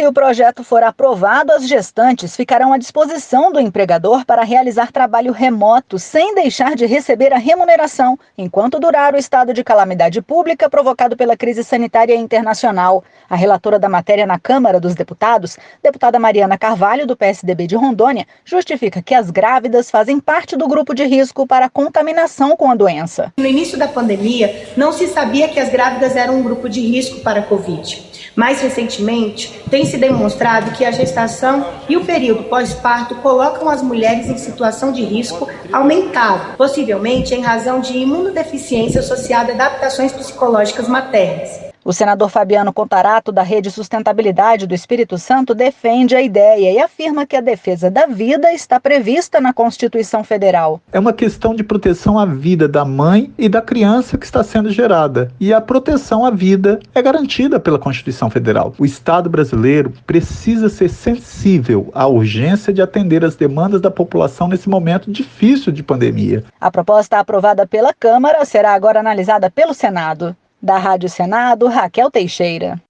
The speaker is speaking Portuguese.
Se o projeto for aprovado, as gestantes ficarão à disposição do empregador para realizar trabalho remoto, sem deixar de receber a remuneração, enquanto durar o estado de calamidade pública provocado pela crise sanitária internacional. A relatora da matéria na Câmara dos Deputados, deputada Mariana Carvalho, do PSDB de Rondônia, justifica que as grávidas fazem parte do grupo de risco para contaminação com a doença. No início da pandemia, não se sabia que as grávidas eram um grupo de risco para a Covid. Mais recentemente, tem se demonstrado que a gestação e o período pós-parto colocam as mulheres em situação de risco aumentado, possivelmente em razão de imunodeficiência associada a adaptações psicológicas maternas. O senador Fabiano Contarato, da Rede Sustentabilidade do Espírito Santo, defende a ideia e afirma que a defesa da vida está prevista na Constituição Federal. É uma questão de proteção à vida da mãe e da criança que está sendo gerada. E a proteção à vida é garantida pela Constituição Federal. O Estado brasileiro precisa ser sensível à urgência de atender as demandas da população nesse momento difícil de pandemia. A proposta aprovada pela Câmara será agora analisada pelo Senado. Da Rádio Senado, Raquel Teixeira.